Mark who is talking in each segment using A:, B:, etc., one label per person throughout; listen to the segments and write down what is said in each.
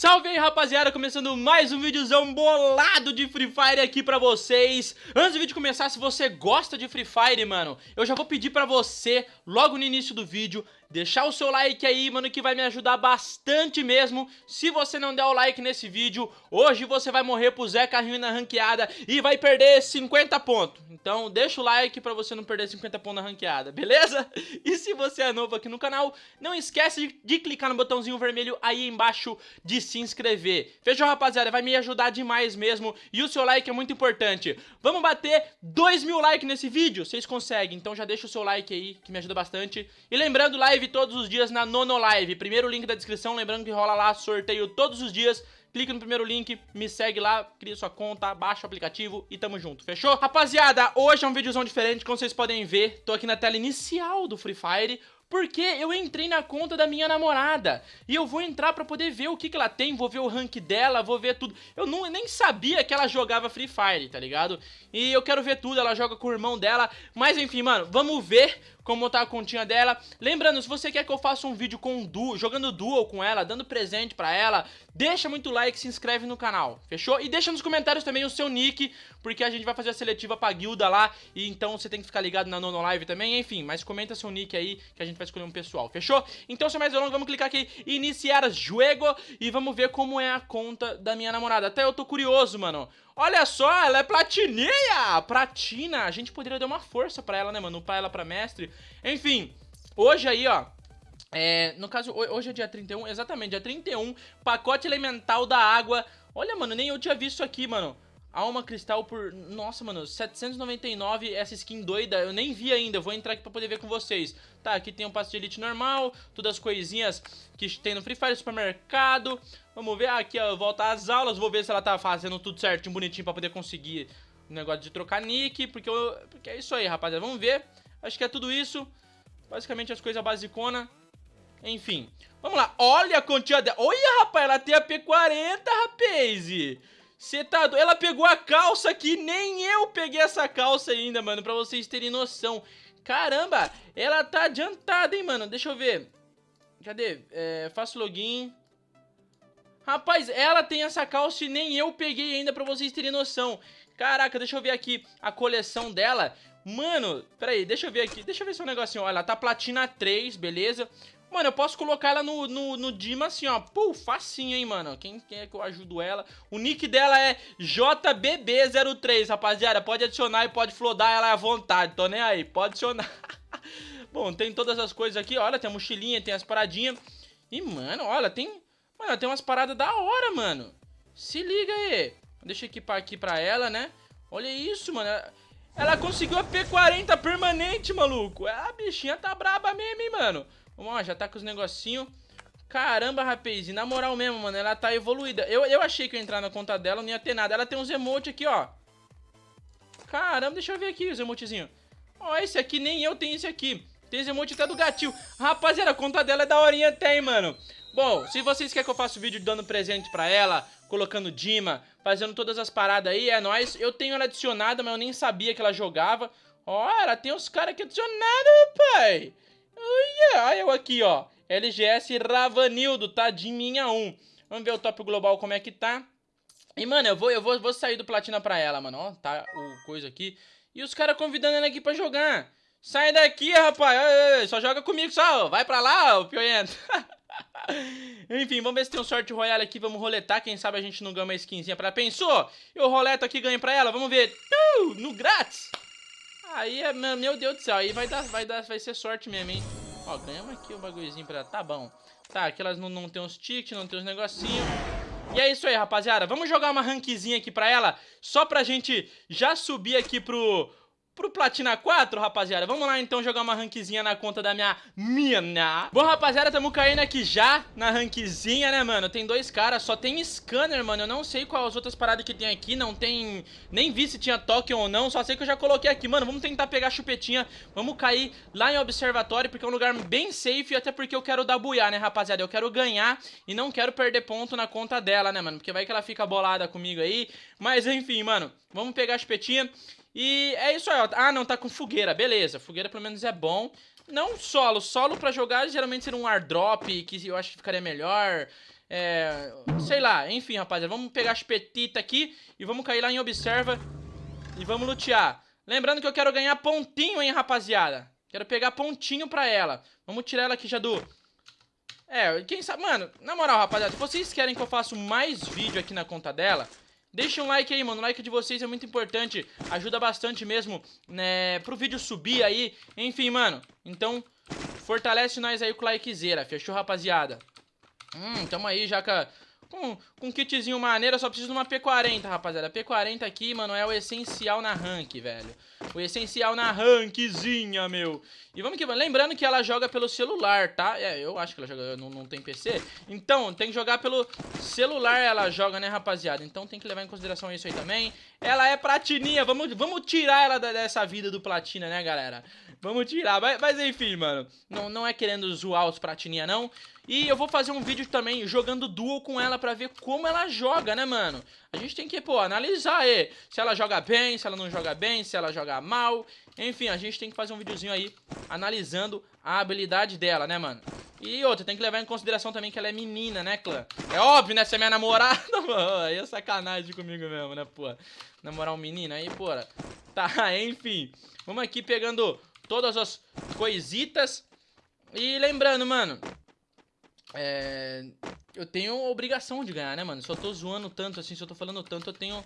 A: Salve aí rapaziada, começando mais um videozão bolado de Free Fire aqui pra vocês. Antes do vídeo começar, se você gosta de Free Fire, mano Eu já vou pedir pra você, logo no início do vídeo Deixar o seu like aí, mano, que vai me ajudar bastante mesmo Se você não der o like nesse vídeo Hoje você vai morrer pro Zé Carrinho na ranqueada E vai perder 50 pontos Então deixa o like pra você não perder 50 pontos na ranqueada, beleza? E se você é novo aqui no canal Não esquece de clicar no botãozinho vermelho aí embaixo de se inscrever Fechou, rapaziada? Vai me ajudar demais mesmo E o seu like é muito importante Vamos bater 2 mil likes nesse vídeo? Vocês conseguem, então já deixa o seu like aí Que me ajuda bastante E lembrando, live live todos os dias na Nono Live. Primeiro link da descrição, lembrando que rola lá sorteio todos os dias. Clica no primeiro link, me segue lá, cria sua conta, baixa o aplicativo e tamo junto, fechou? Rapaziada, hoje é um videozão diferente, como vocês podem ver, tô aqui na tela inicial do Free Fire, porque eu entrei na conta da minha namorada E eu vou entrar pra poder ver o que, que ela tem Vou ver o rank dela, vou ver tudo Eu não, nem sabia que ela jogava Free Fire, tá ligado? E eu quero ver tudo, ela joga com o irmão dela Mas enfim, mano, vamos ver como tá a continha dela. Lembrando, se você quer que eu faça um vídeo com duo, jogando duo com ela, dando presente pra ela, deixa muito like, se inscreve no canal, fechou? E deixa nos comentários também o seu nick, porque a gente vai fazer a seletiva pra guilda lá, e então você tem que ficar ligado na Nono Live também, enfim, mas comenta seu nick aí, que a gente vai escolher um pessoal, fechou? Então, sem mais delongas, vamos clicar aqui, iniciar jogo, e vamos ver como é a conta da minha namorada. Até eu tô curioso, mano. Olha só, ela é platininha! Platina! A gente poderia dar uma força pra ela, né, mano? Upar ela pra mestre. Enfim, hoje aí, ó... É, no caso, hoje é dia 31, exatamente, dia 31, pacote elemental da água. Olha, mano, nem eu tinha visto aqui, mano. Alma Cristal por... Nossa, mano, 799, essa skin doida, eu nem vi ainda, eu vou entrar aqui pra poder ver com vocês. Tá, aqui tem um passe de elite normal, todas as coisinhas que tem no Free Fire, supermercado. Vamos ver, aqui ó, volta às aulas, vou ver se ela tá fazendo tudo certinho, bonitinho pra poder conseguir o negócio de trocar nick, porque, eu, porque é isso aí, rapaziada. Vamos ver, acho que é tudo isso. Basicamente as coisas basicona. Enfim, vamos lá, olha a quantia dela. Olha, rapaz, ela tem a P40, rapaz. Você tá do... Ela pegou a calça aqui, nem eu peguei essa calça ainda, mano, pra vocês terem noção. Caramba, ela tá adiantada, hein, mano. Deixa eu ver. Cadê? É, faço login. Rapaz, ela tem essa calça e nem eu peguei ainda pra vocês terem noção. Caraca, deixa eu ver aqui a coleção dela. Mano, peraí, deixa eu ver aqui. Deixa eu ver se é um negocinho. Olha, ela tá platina 3, beleza? Mano, eu posso colocar ela no, no, no Dima assim, ó. Pô, facinho, hein, mano. Quem quer que eu ajudo ela? O nick dela é JBB03, rapaziada. Pode adicionar e pode flodar ela à vontade. Tô nem aí, pode adicionar. Bom, tem todas as coisas aqui. Olha, tem a mochilinha, tem as paradinhas. E, mano, olha, tem... Mano, tem umas paradas da hora, mano. Se liga aí. Deixa eu equipar aqui pra ela, né? Olha isso, mano. Ela conseguiu a P40 permanente, maluco. A bichinha tá braba mesmo, hein, mano. Vamos lá, já tá com os negocinhos. Caramba, rapaz, e na moral mesmo, mano, ela tá evoluída. Eu, eu achei que eu entrar na conta dela, não ia ter nada. Ela tem uns emotes aqui, ó. Caramba, deixa eu ver aqui os emotezinhos. Ó, esse aqui, nem eu tenho esse aqui. Tem esse emote até do gatil. Rapaziada, a conta dela é da horinha até, hein, mano. Bom, se vocês querem que eu faça o vídeo dando presente pra ela, colocando Dima, fazendo todas as paradas aí, é nóis. Eu tenho ela adicionada, mas eu nem sabia que ela jogava. Ó, ela tem os caras aqui adicionados, pai. Olha, eu aqui, ó. LGS Ravanildo, tá? De minha 1. Vamos ver o top global como é que tá. E, mano, eu vou, eu vou, vou sair do platina pra ela, mano. Ó, tá o coisa aqui. E os caras convidando ela aqui pra jogar. Sai daqui, rapaz. Só joga comigo, só. Vai pra lá, o pioento. Enfim, vamos ver se tem um sorte royale aqui. Vamos roletar. Quem sabe a gente não ganha uma skinzinha pra... Pensou? Eu roleto aqui e ganho pra ela. Vamos ver. Uh, no grátis. Aí, é, meu Deus do céu, aí vai dar, vai dar, vai ser sorte mesmo, hein? Ó, ganhamos aqui o um bagulhozinho pra... Tá bom. Tá, aquelas não, não tem uns tickets, não tem uns negocinhos. E é isso aí, rapaziada. Vamos jogar uma rankzinha aqui pra ela, só pra gente já subir aqui pro, pro Platina 4, rapaziada. Vamos lá, então, jogar uma rankzinha na conta da minha mina. Bom, rapaziada, tamo caindo aqui já na rankzinha, né, mano? Tem dois caras, só tem scanner, mano. Eu não sei quais as outras paradas que tem aqui. Não tem... Nem vi se tinha token ou não. Só sei que eu já coloquei aqui. Mano, vamos tentar pegar a chupetinha. Vamos cair lá em observatório, porque é um lugar bem safe. Até porque eu quero dar buiar, né, rapaziada? Eu quero ganhar e não quero perder ponto na conta dela, né, mano? Porque vai que ela fica bolada comigo aí. Mas, enfim, mano. Vamos pegar a chupetinha. E é isso aí, ó. Ah, não, tá com fogueira. Beleza, fogueira pelo menos é bom. Não solo. Solo pra jogar geralmente seria um airdrop, que eu acho que ficaria melhor. É, sei lá, enfim, rapaziada. Vamos pegar as petitas aqui e vamos cair lá em Observa e vamos lutear. Lembrando que eu quero ganhar pontinho, hein, rapaziada. Quero pegar pontinho pra ela. Vamos tirar ela aqui já do... É, quem sabe... Mano, na moral, rapaziada, se vocês querem que eu faça mais vídeo aqui na conta dela... Deixa um like aí, mano. O like de vocês é muito importante. Ajuda bastante mesmo, né? Pro vídeo subir aí. Enfim, mano. Então, fortalece nós aí com o likezera. Fechou, rapaziada? Hum, tamo aí já com, com, com um kitzinho maneiro. Só preciso de uma P40, rapaziada. P40 aqui, mano, é o essencial na rank, velho. O essencial na rankzinha, meu. E vamos que vamos. Lembrando que ela joga pelo celular, tá? É, eu acho que ela joga, não, não tem PC. Então, tem que jogar pelo celular ela joga, né, rapaziada? Então tem que levar em consideração isso aí também. Ela é platininha, vamos, vamos tirar ela dessa vida do platina, né, galera? Vamos tirar, mas, mas enfim, mano. Não, não é querendo zoar os platininha, não. E eu vou fazer um vídeo também jogando duo com ela pra ver como ela joga, né, mano? A gente tem que, pô, analisar aí. Se ela joga bem, se ela não joga bem, se ela joga mal. Enfim, a gente tem que fazer um videozinho aí analisando a habilidade dela, né, mano? E outra, tem que levar em consideração também que ela é menina, né, clã? É óbvio, né, se é minha namorada, mano. Aí é sacanagem comigo mesmo, né, pô? Namorar um menino aí, pô. Tá, enfim. Vamos aqui pegando todas as coisitas. E lembrando, mano, é, eu tenho obrigação de ganhar, né, mano? Se eu tô zoando tanto assim, se eu tô falando tanto, eu tenho...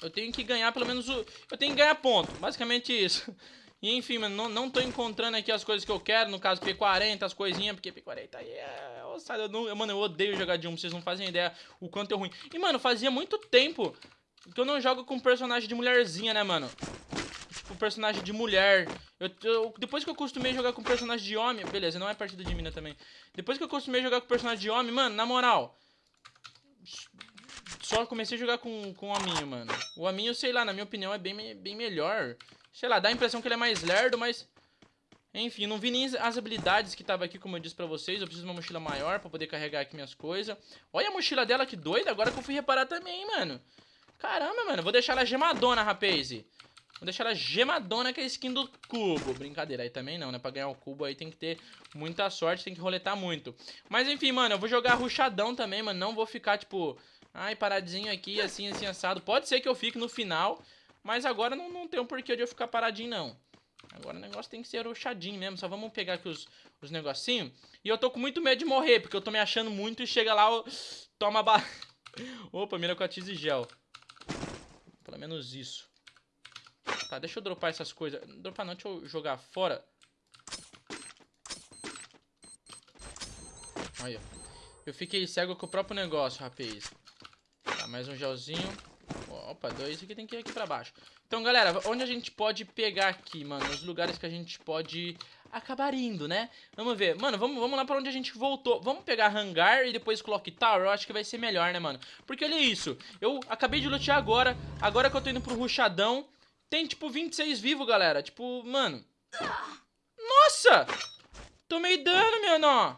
A: Eu tenho que ganhar pelo menos o... Eu tenho que ganhar ponto, basicamente isso. E enfim, mano, não, não tô encontrando aqui as coisas que eu quero, no caso P40, as coisinhas, porque P40 aí é... Eu mano, eu odeio jogar de um, vocês não fazem ideia o quanto é ruim. E, mano, fazia muito tempo que eu não jogo com personagem de mulherzinha, né, mano? Tipo, personagem de mulher. Eu, eu, depois que eu acostumei jogar com personagem de homem... Beleza, não é partida de mina também. Depois que eu acostumei jogar com personagem de homem, mano, na moral... Só comecei a jogar com, com o Aminho, mano. O Aminho, sei lá, na minha opinião, é bem, bem melhor. Sei lá, dá a impressão que ele é mais lerdo, mas... Enfim, não vi nem as habilidades que tava aqui, como eu disse pra vocês. Eu preciso de uma mochila maior pra poder carregar aqui minhas coisas. Olha a mochila dela, que doida. Agora que eu fui reparar também, mano. Caramba, mano. Vou deixar ela gemadona, rapaz. Vou deixar ela gemadona que é a skin do cubo. Brincadeira, aí também não, né? Pra ganhar o cubo aí tem que ter muita sorte, tem que roletar muito. Mas enfim, mano, eu vou jogar ruchadão também, mano. Não vou ficar, tipo... Ai, paradinho aqui, assim, assim, assado. Pode ser que eu fique no final, mas agora não, não tem um porquê de eu ficar paradinho, não. Agora o negócio tem que ser ruchadinho mesmo. Só vamos pegar aqui os, os negocinhos. E eu tô com muito medo de morrer, porque eu tô me achando muito e chega lá, eu... toma ba... Opa, mira com a e gel. Pelo menos isso. Tá, deixa eu dropar essas coisas. Dropar não, deixa eu jogar fora. Olha. Eu fiquei cego com o próprio negócio, rapaz. Tá, mais um gelzinho. Opa, dois aqui tem que ir aqui pra baixo. Então, galera, onde a gente pode pegar aqui, mano? Os lugares que a gente pode acabar indo, né? Vamos ver. Mano, vamos, vamos lá pra onde a gente voltou. Vamos pegar hangar e depois clock tower. Eu acho que vai ser melhor, né, mano? Porque olha isso. Eu acabei de lutear agora. Agora que eu tô indo pro ruchadão. Tem, tipo, 26 vivos, galera. Tipo, mano... Nossa! Tomei dano, meu nó.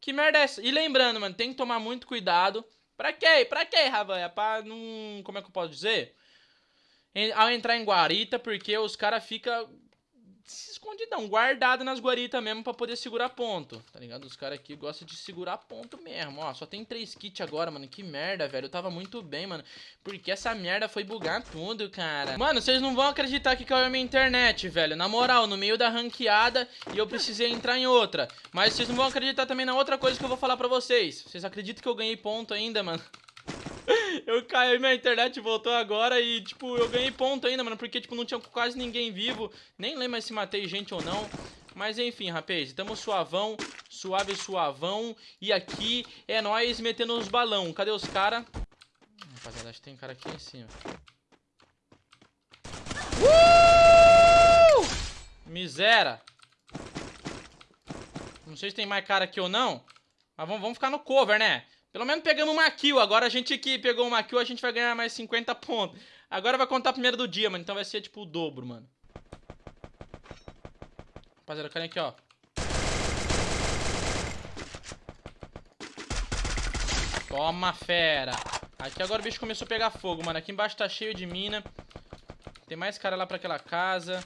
A: Que merda é essa? E lembrando, mano, tem que tomar muito cuidado. Pra quê? Pra quê, Ravanha? Pra não... Como é que eu posso dizer? Ao entrar em guarita, porque os caras ficam escondidão, guardado nas guaritas mesmo pra poder segurar ponto, tá ligado? Os caras aqui gostam de segurar ponto mesmo, ó, só tem três kits agora, mano, que merda, velho, eu tava muito bem, mano, porque essa merda foi bugar tudo, cara. Mano, vocês não vão acreditar que caiu a minha internet, velho, na moral, no meio da ranqueada e eu precisei entrar em outra, mas vocês não vão acreditar também na outra coisa que eu vou falar pra vocês, vocês acreditam que eu ganhei ponto ainda, mano? eu caí, minha internet voltou agora e, tipo, eu ganhei ponto ainda, mano, porque, tipo, não tinha quase ninguém vivo. Nem lembro se matei gente ou não. Mas enfim, rapaz, estamos suavão, suave suavão. E aqui é nós metendo os balão. Cadê os caras? Rapaziada, acho que tem cara aqui em cima. Uh! Misera. Não sei se tem mais cara aqui ou não. Mas vamos, vamos ficar no cover, né? Pelo menos pegamos uma kill. Agora a gente que pegou uma kill, a gente vai ganhar mais 50 pontos. Agora vai contar primeiro do dia, mano. Então vai ser tipo o dobro, mano. Rapaziada, carinha aqui, ó. Toma, fera. Aqui agora o bicho começou a pegar fogo, mano. Aqui embaixo tá cheio de mina. Tem mais cara lá pra aquela casa.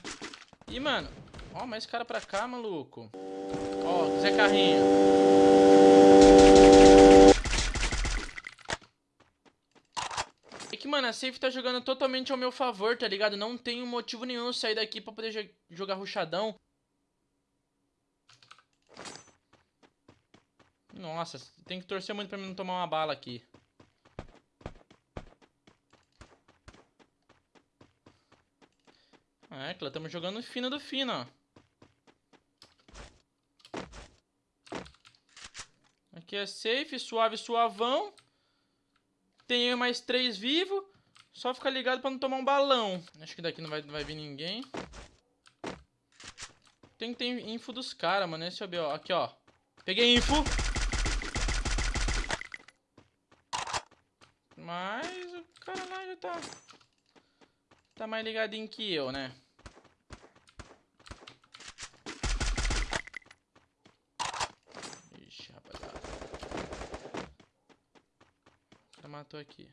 A: E, mano... Ó, mais cara pra cá, maluco. Ó, Zé Carrinho. Mano, a safe tá jogando totalmente ao meu favor, tá ligado? Não tenho motivo nenhum sair daqui pra poder jogar ruchadão. Nossa, tem que torcer muito pra mim não tomar uma bala aqui. É, Clã, estamos jogando fino do fino, ó. Aqui é safe, suave, suavão. Tem mais três vivos. Só ficar ligado pra não tomar um balão. Acho que daqui não vai, não vai vir ninguém. Tem que ter info dos caras, mano. Esse é o B.O. Aqui, ó. Peguei info. Mas o cara lá já tá... Tá mais ligadinho que eu, né? Ixi, rapaziada. O cara matou aqui.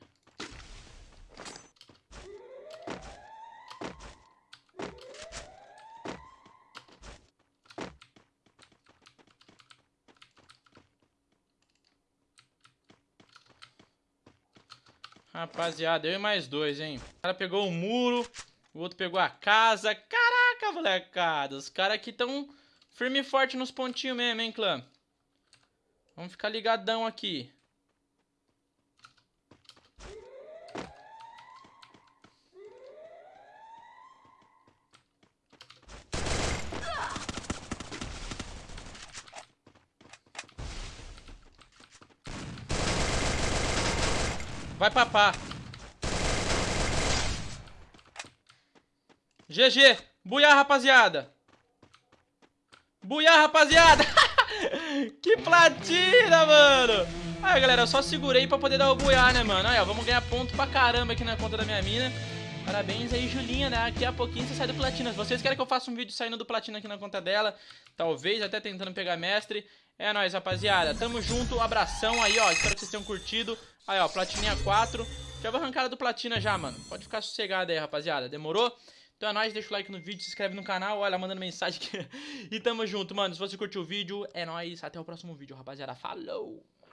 A: Rapaziada, eu e mais dois, hein? O cara pegou o muro, o outro pegou a casa. Caraca, molecada. Os caras aqui tão firme e forte nos pontinhos mesmo, hein, clã? Vamos ficar ligadão aqui. Vai papar. GG. Buiar, rapaziada. Buiar, rapaziada. que platina, mano. Aí, galera, eu só segurei pra poder dar o buiar, né, mano? Aí, ó, vamos ganhar ponto pra caramba aqui na conta da minha mina. Parabéns aí, Julinha, né? Daqui a pouquinho você sai do Platina. Se vocês querem que eu faça um vídeo saindo do Platina aqui na conta dela, talvez até tentando pegar mestre, é nóis, rapaziada. Tamo junto, abração aí, ó. Espero que vocês tenham curtido. Aí, ó, Platininha 4. Já vou arrancar do Platina já, mano. Pode ficar sossegado aí, rapaziada. Demorou? Então é nóis, deixa o like no vídeo, se inscreve no canal, olha, mandando mensagem aqui. e tamo junto, mano. Se você curtiu o vídeo, é nóis. Até o próximo vídeo, rapaziada. Falou!